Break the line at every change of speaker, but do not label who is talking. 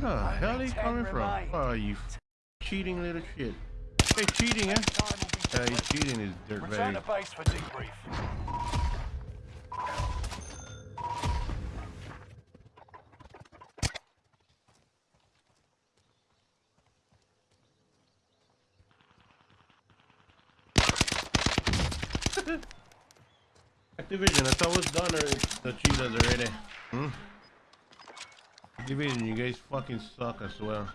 Where the hell
Only
he
10
coming from?
remain.
Oh, you cheating little shit. Hey, cheating, eh? Yeah, he's cheating his
Return to base for debrief.
Activision, I thought it was done or the cheetahs already. Activision, you guys fucking suck as well.